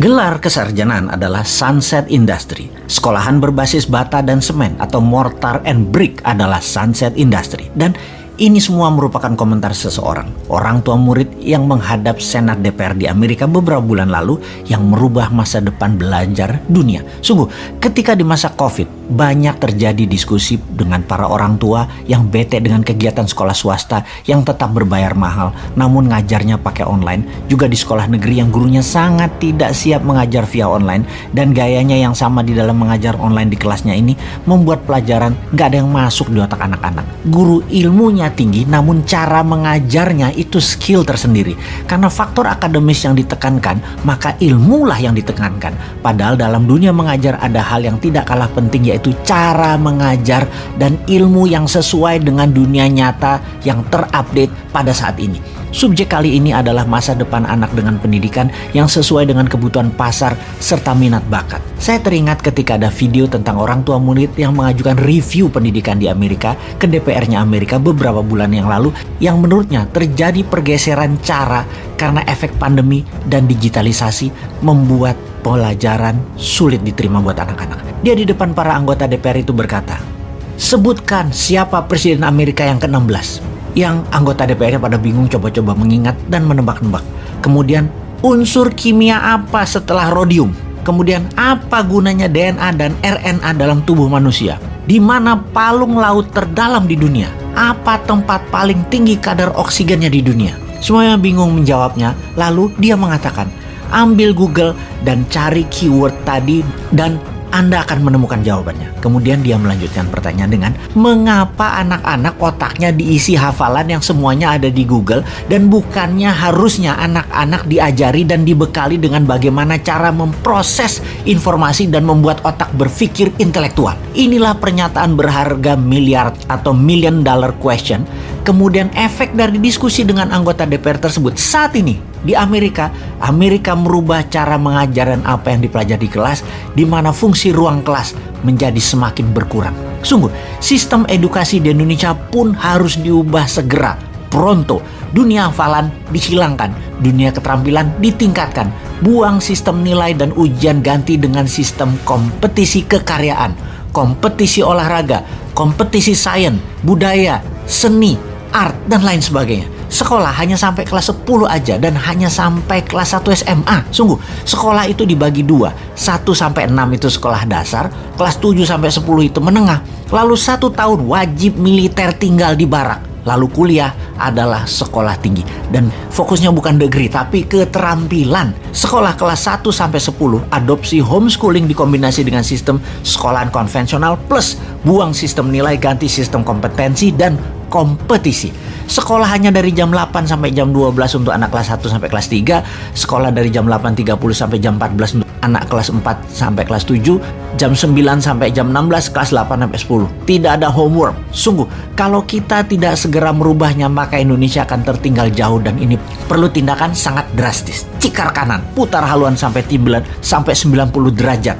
Gelar kesarjanaan adalah Sunset Industry. Sekolahan berbasis bata dan semen atau mortar and brick adalah Sunset Industry. Dan ini semua merupakan komentar seseorang, orang tua murid yang menghadap Senat DPR di Amerika beberapa bulan lalu yang merubah masa depan belajar dunia. Sungguh, ketika di masa COVID, banyak terjadi diskusi dengan para orang tua yang bete dengan kegiatan sekolah swasta yang tetap berbayar mahal, namun ngajarnya pakai online. Juga di sekolah negeri yang gurunya sangat tidak siap mengajar via online dan gayanya yang sama di dalam mengajar online di kelasnya ini membuat pelajaran nggak ada yang masuk di otak anak-anak. Guru ilmunya tinggi namun cara mengajarnya itu skill tersendiri. Karena faktor akademis yang ditekankan, maka ilmulah yang ditekankan. Padahal dalam dunia mengajar ada hal yang tidak kalah penting yaitu cara mengajar dan ilmu yang sesuai dengan dunia nyata yang terupdate pada saat ini. Subjek kali ini adalah masa depan anak dengan pendidikan yang sesuai dengan kebutuhan pasar serta minat bakat. Saya teringat ketika ada video tentang orang tua murid yang mengajukan review pendidikan di Amerika ke DPR-nya Amerika beberapa bulan yang lalu yang menurutnya terjadi pergeseran cara karena efek pandemi dan digitalisasi membuat pelajaran sulit diterima buat anak-anak. Dia di depan para anggota DPR itu berkata, Sebutkan siapa Presiden Amerika yang ke-16 yang anggota DPR-nya pada bingung coba-coba mengingat dan menebak-nebak. Kemudian unsur kimia apa setelah rodium? Kemudian apa gunanya DNA dan RNA dalam tubuh manusia? Di mana palung laut terdalam di dunia? Apa tempat paling tinggi kadar oksigennya di dunia? Semuanya bingung menjawabnya. Lalu dia mengatakan, ambil Google dan cari keyword tadi dan anda akan menemukan jawabannya. Kemudian dia melanjutkan pertanyaan dengan mengapa anak-anak otaknya diisi hafalan yang semuanya ada di Google dan bukannya harusnya anak-anak diajari dan dibekali dengan bagaimana cara memproses informasi dan membuat otak berpikir intelektual. Inilah pernyataan berharga miliar atau million dollar question. Kemudian efek dari diskusi dengan anggota DPR tersebut saat ini di Amerika, Amerika merubah cara mengajar dan apa yang dipelajari di kelas, di mana fungsi ruang kelas menjadi semakin berkurang. Sungguh, sistem edukasi di Indonesia pun harus diubah segera, pronto. Dunia hafalan dihilangkan, dunia keterampilan ditingkatkan. Buang sistem nilai dan ujian ganti dengan sistem kompetisi kekaryaan, kompetisi olahraga, kompetisi sains, budaya, seni, art, dan lain sebagainya sekolah hanya sampai kelas 10 aja dan hanya sampai kelas 1 SMA. Sungguh, sekolah itu dibagi dua. 1 sampai 6 itu sekolah dasar, kelas 7 sampai 10 itu menengah. Lalu satu tahun wajib militer tinggal di barak. Lalu kuliah adalah sekolah tinggi dan fokusnya bukan degree tapi keterampilan. Sekolah kelas 1 sampai 10 adopsi homeschooling dikombinasi dengan sistem sekolahan konvensional plus buang sistem nilai ganti sistem kompetensi dan kompetisi. Sekolah hanya dari jam 8 sampai jam 12 untuk anak kelas 1 sampai kelas 3, sekolah dari jam 8.30 sampai jam 14 untuk anak kelas 4 sampai kelas 7, jam 9 sampai jam 16, kelas 8 sampai 10. Tidak ada homework. Sungguh, kalau kita tidak segera merubahnya maka Indonesia akan tertinggal jauh dan ini perlu tindakan sangat drastis. Cikar kanan, putar haluan sampai timbelan sampai 90 derajat.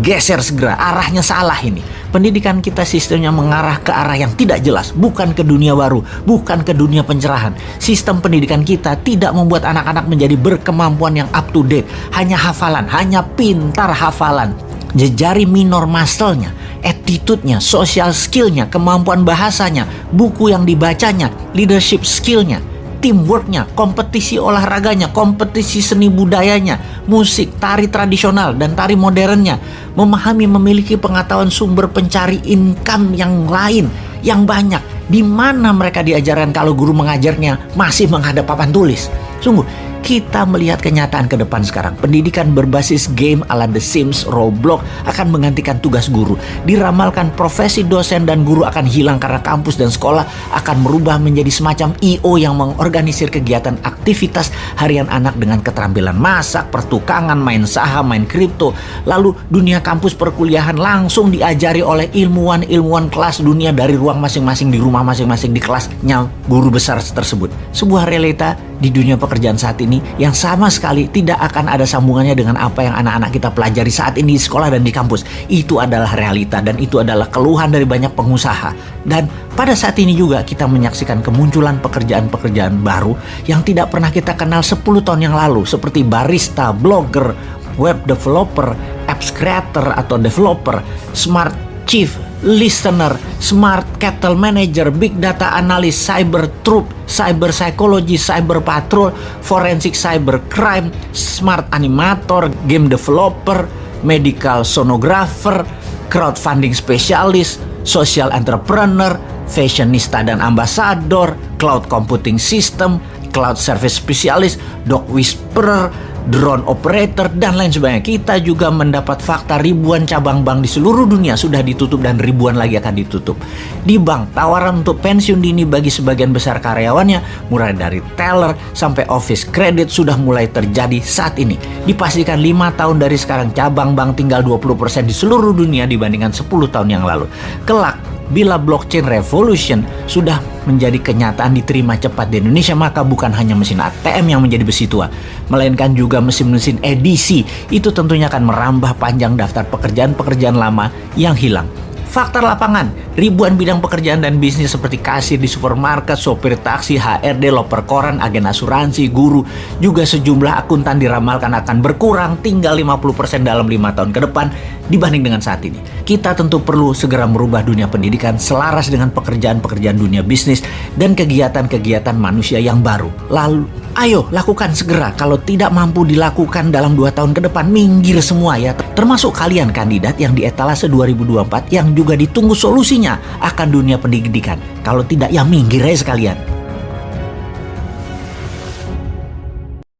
Geser segera, arahnya salah ini Pendidikan kita sistemnya mengarah ke arah yang tidak jelas, bukan ke dunia baru, bukan ke dunia pencerahan. Sistem pendidikan kita tidak membuat anak-anak menjadi berkemampuan yang up to date, hanya hafalan, hanya pintar hafalan. Jejari minor muscle-nya, attitude-nya, social skill-nya, kemampuan bahasanya, buku yang dibacanya, leadership skill-nya, teamworknya, kompetisi olahraganya, kompetisi seni budayanya, musik, tari tradisional, dan tari modernnya, memahami memiliki pengetahuan sumber pencari income yang lain, yang banyak. Di mana mereka diajarkan kalau guru mengajarnya masih menghadap papan tulis? Sungguh, kita melihat kenyataan ke depan sekarang. Pendidikan berbasis game ala The Sims, Roblox akan menggantikan tugas guru. Diramalkan profesi dosen dan guru akan hilang karena kampus dan sekolah akan merubah menjadi semacam IO yang mengorganisir kegiatan aktivitas harian anak dengan keterampilan masak, pertukangan, main saham, main kripto. Lalu dunia kampus perkuliahan langsung diajari oleh ilmuwan-ilmuwan kelas dunia dari ruang masing-masing di rumah masing-masing di kelasnya guru besar tersebut. Sebuah realita di dunia pekerjaan saat ini yang sama sekali tidak akan ada sambungannya dengan apa yang anak-anak kita pelajari saat ini di sekolah dan di kampus. Itu adalah realita dan itu adalah keluhan dari banyak pengusaha. Dan pada saat ini juga kita menyaksikan kemunculan pekerjaan-pekerjaan baru yang tidak pernah kita kenal 10 tahun yang lalu seperti barista, blogger, web developer, apps creator atau developer, smart chief listener, smart cattle manager, big data analyst, cyber troop, cyber psychology, cyber patrol, forensic cyber crime, smart animator, game developer, medical sonographer, crowdfunding specialist, social entrepreneur, fashionista dan ambassador, cloud computing system, cloud service specialist, dog whisperer, drone operator, dan lain sebagainya. Kita juga mendapat fakta ribuan cabang bank di seluruh dunia sudah ditutup dan ribuan lagi akan ditutup. Di bank, tawaran untuk pensiun dini bagi sebagian besar karyawannya, mulai dari teller sampai office credit sudah mulai terjadi saat ini. Dipastikan 5 tahun dari sekarang cabang bank tinggal 20% di seluruh dunia dibandingkan 10 tahun yang lalu. Kelak, bila blockchain revolution sudah menjadi kenyataan diterima cepat di Indonesia maka bukan hanya mesin ATM yang menjadi besi tua melainkan juga mesin-mesin edisi. Itu tentunya akan merambah panjang daftar pekerjaan-pekerjaan lama yang hilang Fakta lapangan, ribuan bidang pekerjaan dan bisnis seperti kasir di supermarket, sopir taksi, HRD, loper koran, agen asuransi, guru, juga sejumlah akuntan diramalkan akan berkurang tinggal 50% dalam lima tahun ke depan dibanding dengan saat ini. Kita tentu perlu segera merubah dunia pendidikan selaras dengan pekerjaan-pekerjaan dunia bisnis dan kegiatan-kegiatan manusia yang baru. Lalu, ayo lakukan segera. Kalau tidak mampu dilakukan dalam dua tahun ke depan, minggir semua ya. Termasuk kalian kandidat yang di etalase 2024 yang juga ditunggu solusinya akan dunia pendidikan. Kalau tidak ya minggir aja sekalian.